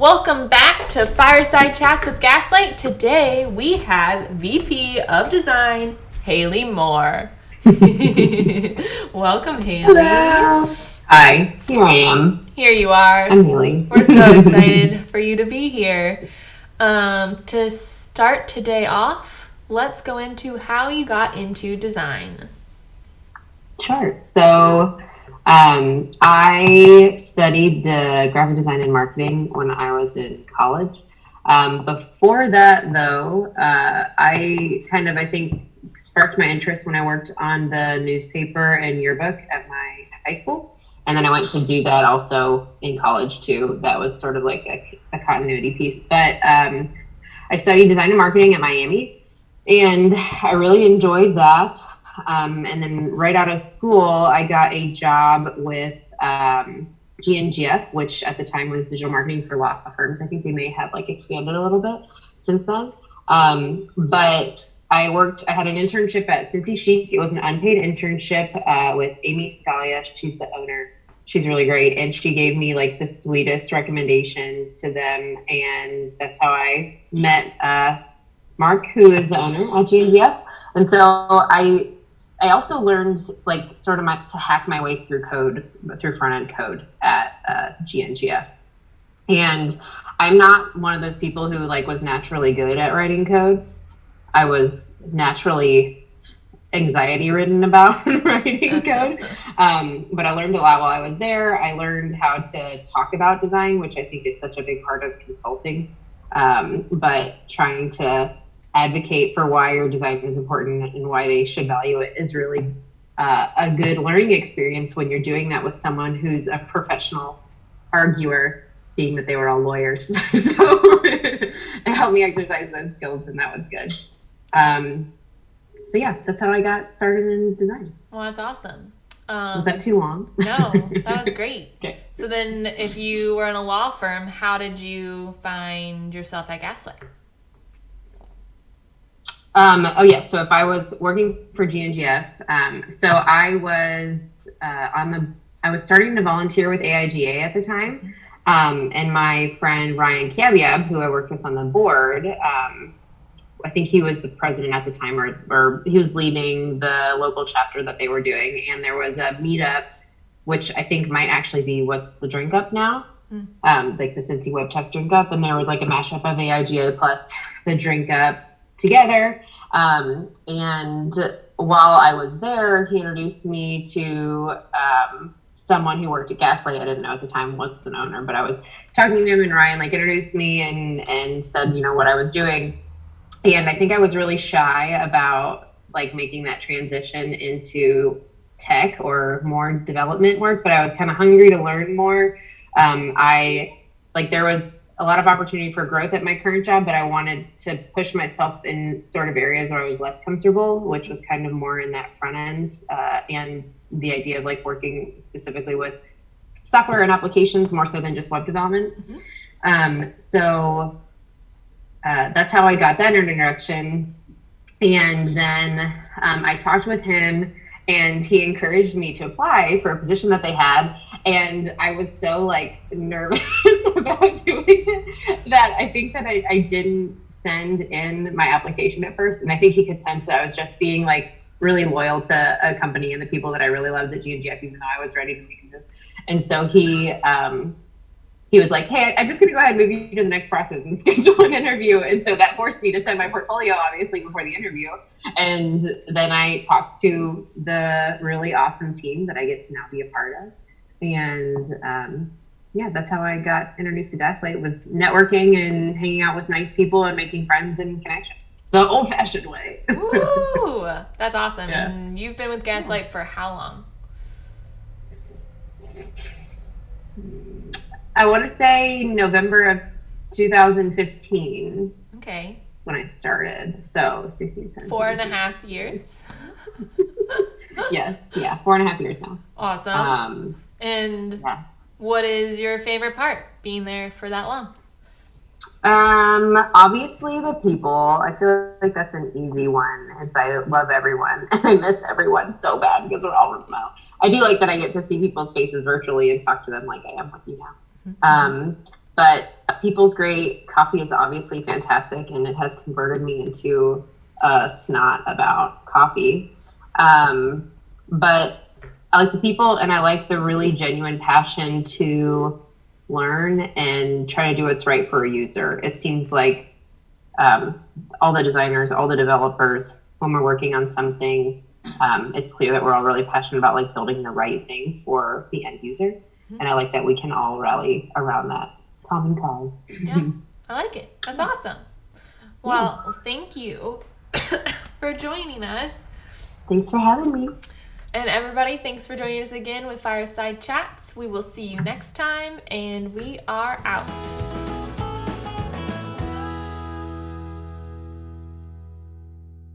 Welcome back to Fireside Chats with Gaslight. Today we have VP of Design, Haley Moore. Welcome, Haley. Hello. Hi, here I am. Here you are. I'm Haley. We're so excited for you to be here. Um, to start today off, let's go into how you got into design. Sure. So, um, I studied uh, graphic design and marketing when I was in college. Um, before that, though, uh, I kind of, I think, sparked my interest when I worked on the newspaper and yearbook at my high school. And then I went to do that also in college, too. That was sort of like a, a continuity piece. But um, I studied design and marketing at Miami, and I really enjoyed that. Um, and then right out of school, I got a job with um, GNGF, which at the time was digital marketing for law firms. I think they may have like expanded a little bit since then. Um, but I worked, I had an internship at Cincy Chic. It was an unpaid internship uh, with Amy Scalia. She's the owner. She's really great. And she gave me like the sweetest recommendation to them. And that's how I met uh, Mark, who is the owner at GNGF. And so I I also learned like sort of my, to hack my way through code through front end code at uh, GNGF, and I'm not one of those people who like was naturally good at writing code. I was naturally anxiety ridden about writing code, um, but I learned a lot while I was there. I learned how to talk about design, which I think is such a big part of consulting. Um, but trying to advocate for why your design is important and why they should value it is really uh, a good learning experience when you're doing that with someone who's a professional arguer, being that they were all lawyers. so it helped me exercise those skills, and that was good. Um, so yeah, that's how I got started in design. Well, that's awesome. Um, was that too long? no, that was great. okay. So then, if you were in a law firm, how did you find yourself at Gaslight? Um, oh yes. So if I was working for GNGF, um, so I was uh, on the, I was starting to volunteer with AIGA at the time, um, and my friend Ryan Kaviab, who I worked with on the board, um, I think he was the president at the time, or or he was leading the local chapter that they were doing, and there was a meetup, which I think might actually be what's the drink up now. Mm. Um, like the Cincy Web Tech Drink Up, and there was like a mashup of AIGA plus the Drink Up, together. Um, and while I was there, he introduced me to um, someone who worked at Gaslight. I didn't know at the time was an owner, but I was talking to him and Ryan like introduced me and and said you know what I was doing. And I think I was really shy about like making that transition into tech or more development work, but I was kind of hungry to learn more. Um, I like there was a lot of opportunity for growth at my current job, but I wanted to push myself in sort of areas where I was less comfortable, which was kind of more in that front end uh, and the idea of like working specifically with software and applications more so than just web development. Mm-hmm. Um, so uh, that's how I got that introduction. And then um, I talked with him and he encouraged me to apply for a position that they had and i was so like nervous about doing it that i think that I, I didn't send in my application at first and i think he could sense that i was just being like really loyal to a company and the people that i really loved at GNGF, even though i was ready to make a move and so he um, he was like, "Hey, I'm just going to go ahead and move you to the next process and schedule an interview." And so that forced me to send my portfolio, obviously, before the interview. And then I talked to the really awesome team that I get to now be a part of. And um, yeah, that's how I got introduced to Gaslight was networking and hanging out with nice people and making friends and connections. The old-fashioned way. Ooh, that's awesome. Yeah. And you've been with Gaslight yeah. for how long? I want to say November of 2015. Okay. That's when I started. So 16, 17. Four and a half years. yes. Yeah. Four and a half years now. Awesome. Um, and what is your favorite part being there for that long? Um, obviously the people. I feel like that's an easy one. It's I love everyone and I miss everyone so bad because we're all remote. I do like that I get to see people's faces virtually and talk to them like I am with you now. Mm-hmm. Um, but people's great. Coffee is obviously fantastic, and it has converted me into a snot about coffee. Um, but I like the people, and I like the really genuine passion to learn and try to do what's right for a user. It seems like um, all the designers, all the developers, when we're working on something, um, it's clear that we're all really passionate about like building the right thing for the end user. Mm-hmm. And I like that we can all rally around that common cause. Yeah, I like it. That's awesome. Well, yeah. thank you for joining us. Thanks for having me. And everybody, thanks for joining us again with Fireside Chats. We will see you next time, and we are out.